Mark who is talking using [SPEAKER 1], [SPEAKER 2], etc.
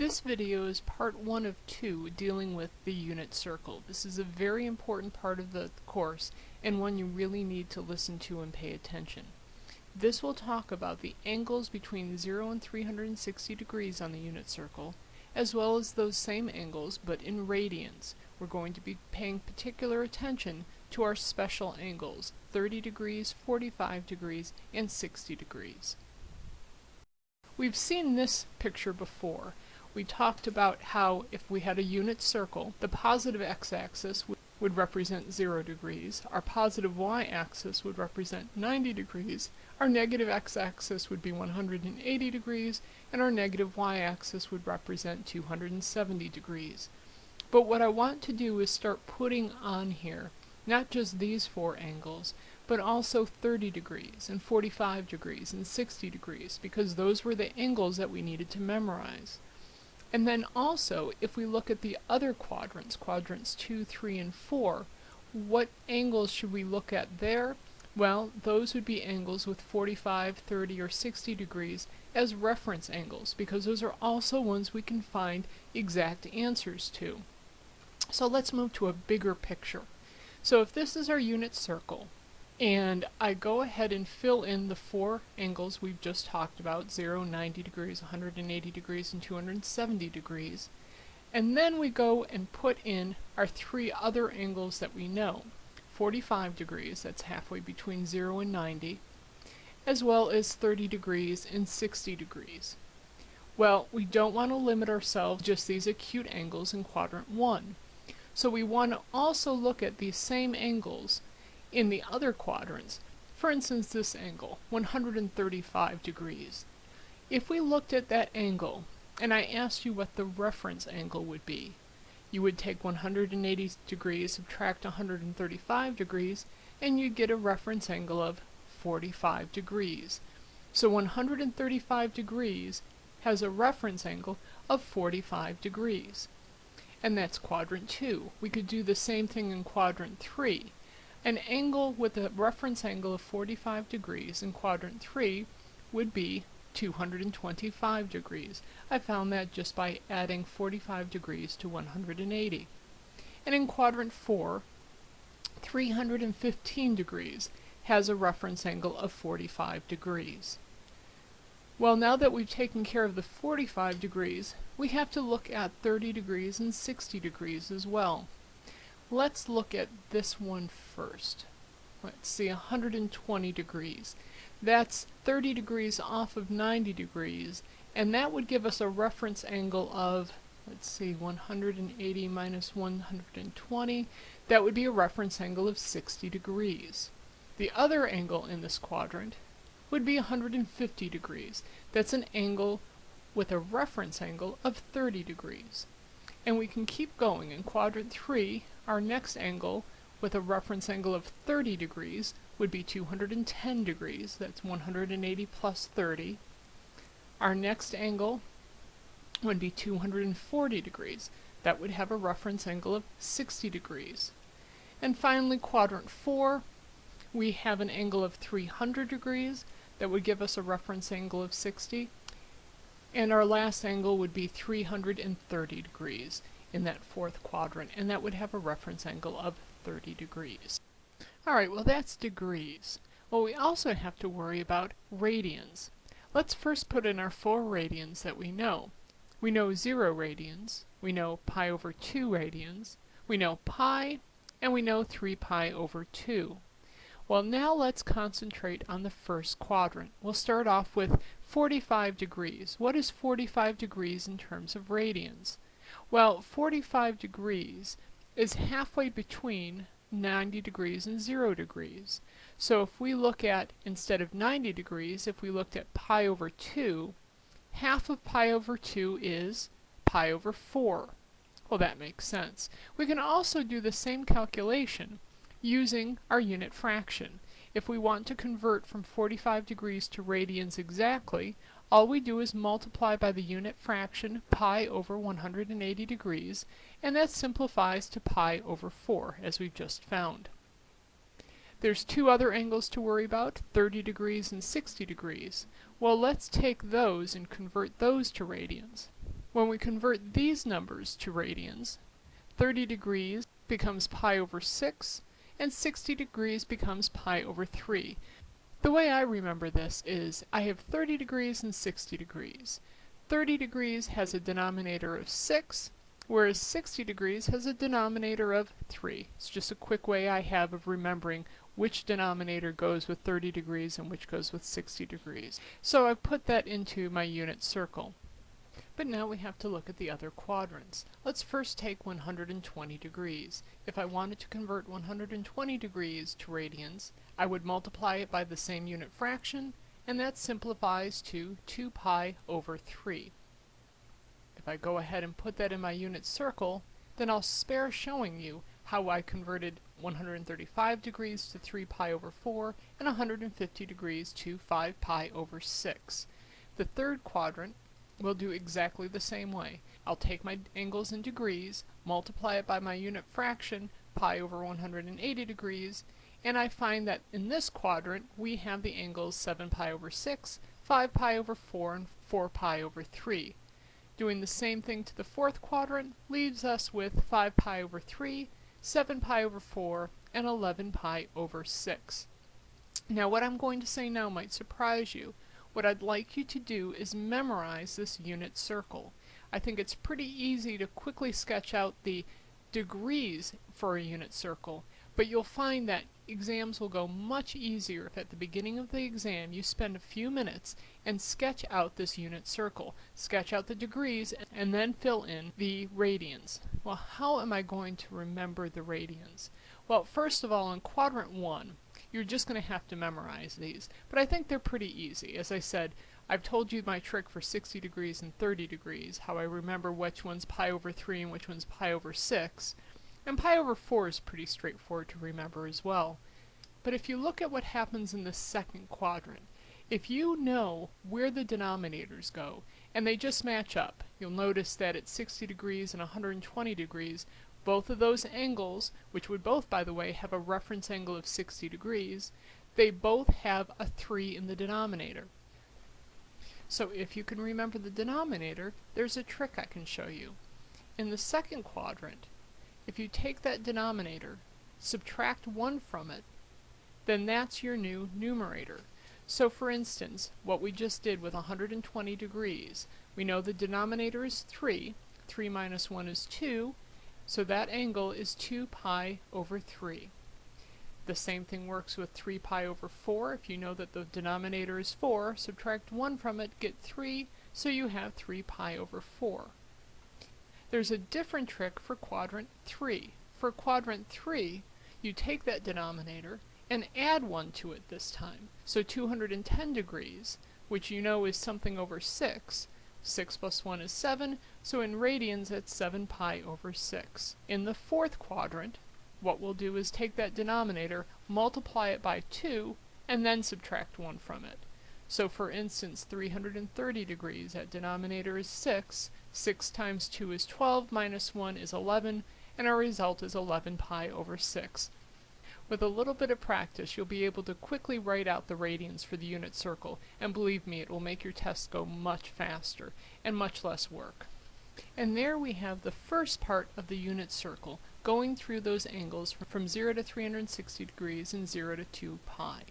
[SPEAKER 1] This video is part one of two dealing with the unit circle. This is a very important part of the course and one you really need to listen to and pay attention. This will talk about the angles between 0 and 360 degrees on the unit circle, as well as those same angles but in radians. We're going to be paying particular attention to our special angles, 30 degrees, 45 degrees, and 60 degrees. We've seen this picture before. We talked about how if we had a unit circle, the positive x-axis would represent 0 degrees, our positive y-axis would represent 90 degrees, our negative x-axis would be 180 degrees, and our negative y-axis would represent 270 degrees. But what I want to do is start putting on here not just these four angles, but also 30 degrees and 45 degrees and 60 degrees because those were the angles that we needed to memorize. And then also, if we look at the other quadrants, quadrants 2, 3, and 4, what angles should we look at there? Well, those would be angles with 45, 30, or 60 degrees as reference angles because those are also ones we can find exact answers to. So let's move to a bigger picture. So if this is our unit circle, and I go ahead and fill in the four angles we've just talked about, 0, 90 degrees, 180 degrees, and 270 degrees. And then we go and put in our three other angles that we know. 45 degrees, that's halfway between 0 and 90, as well as 30 degrees and 60 degrees. Well, we don't want to limit ourselves just these acute angles in quadrant 1. So we want to also look at these same angles in the other quadrants. For instance, this angle, 135 degrees. If we looked at that angle, and I asked you what the reference angle would be, you would take 180 degrees, subtract 135 degrees, and you'd get a reference angle of 45 degrees. So 135 degrees has a reference angle of 45 degrees. And that's quadrant 2. We could do the same thing in quadrant 3. An angle with a reference angle of 45 degrees in quadrant 3 would be 225 degrees. I found that just by adding 45 degrees to 180. And in quadrant 4, 315 degrees has a reference angle of 45 degrees. Well, now that we've taken care of the 45 degrees, we have to look at 30 degrees and 60 degrees as well. Let's look at this one first. Let's see, 120 degrees. That's 30 degrees off of 90 degrees, and that would give us a reference angle of, let's see, 180 minus 120. That would be a reference angle of 60 degrees. The other angle in this quadrant would be 150 degrees. That's an angle with a reference angle of 30 degrees. And we can keep going. In quadrant 3, our next angle with a reference angle of 30 degrees would be 210 degrees. That's 180 plus 30. Our next angle would be 240 degrees. That would have a reference angle of 60 degrees. And finally, quadrant 4, we have an angle of 300 degrees. That would give us a reference angle of 60. And our last angle would be 330 degrees in that fourth quadrant, and that would have a reference angle of 30 degrees. Alright, well that's degrees. Well, we also have to worry about radians. Let's first put in our four radians that we know. We know 0 radians, we know pi over 2 radians, we know pi, and we know 3 pi over 2. Well, now let's concentrate on the first quadrant. We'll start off with 45 degrees. What is 45 degrees in terms of radians? Well, 45 degrees is halfway between 90 degrees and 0 degrees. So if we look at, instead of 90 degrees, if we looked at pi over 2, half of pi over 2 is pi over 4. Well, that makes sense. We can also do the same calculation using our unit fraction. If we want to convert from 45 degrees to radians exactly, all we do is multiply by the unit fraction pi over 180 degrees, and that simplifies to pi over 4, as we've just found. There's two other angles to worry about, 30 degrees and 60 degrees. Well, let's take those and convert those to radians. When we convert these numbers to radians, 30 degrees becomes pi over 6, and 60 degrees becomes pi over 3. The way I remember this is I have 30 degrees and 60 degrees. 30 degrees has a denominator of 6, whereas 60 degrees has a denominator of 3. It's just a quick way I have of remembering which denominator goes with 30 degrees and which goes with 60 degrees. So I've put that into my unit circle. But now we have to look at the other quadrants. Let's first take 120 degrees. If I wanted to convert 120 degrees to radians, I would multiply it by the same unit fraction, and that simplifies to 2 pi over 3. If I go ahead and put that in my unit circle, then I'll spare showing you how I converted 135 degrees to 3 pi over 4 and 150 degrees to 5 pi over 6. The third quadrant will do exactly the same way. I'll take my angles in degrees, multiply it by my unit fraction, pi over 180 degrees, and I find that in this quadrant we have the angles 7 pi over 6, 5 pi over 4, and 4 pi over 3. Doing the same thing to the fourth quadrant leaves us with 5 pi over 3, 7 pi over 4, and 11 pi over 6. Now what I'm going to say now might surprise you, what I'd like you to do is memorize this unit circle. I think it's pretty easy to quickly sketch out the degrees for a unit circle, but you'll find that exams will go much easier if at the beginning of the exam you spend a few minutes and sketch out this unit circle. Sketch out the degrees and then fill in the radians. Well, how am I going to remember the radians? Well, first of all, in quadrant 1, you're just going to have to memorize these. But I think they're pretty easy. As I said, I've told you my trick for 60 degrees and 30 degrees, how I remember which one's pi over 3 and which one's pi over 6. And pi over 4 is pretty straightforward to remember as well. But if you look at what happens in the second quadrant, if you know where the denominators go, and they just match up, you'll notice that at 60 degrees and 120 degrees, both of those angles, which would both, by the way, have a reference angle of 60 degrees, they both have a 3 in the denominator. So if you can remember the denominator, there's a trick I can show you. In the second quadrant, if you take that denominator, subtract 1 from it, then that's your new numerator. So for instance, what we just did with 120 degrees, we know the denominator is 3, 3 minus 1 is 2, so that angle is 2 pi over 3. The same thing works with 3 pi over 4. If you know that the denominator is 4, subtract 1 from it, get 3, so you have 3 pi over 4. There's a different trick for quadrant 3. For quadrant 3, you take that denominator and add 1 to it this time. So 210 degrees, which you know is something over 6, 6 plus 1 is 7, so in radians it's 7 pi over 6. In the fourth quadrant, what we'll do is take that denominator, multiply it by 2, and then subtract 1 from it. So for instance, 330 degrees, that denominator is 6, 6 times 2 is 12, minus 1 is 11, and our result is 11 pi over 6. With a little bit of practice, you'll be able to quickly write out the radians for the unit circle, and believe me, it will make your test go much faster and much less work. And there we have the first part of the unit circle, going through those angles from 0 to 360 degrees and 0 to 2 pi.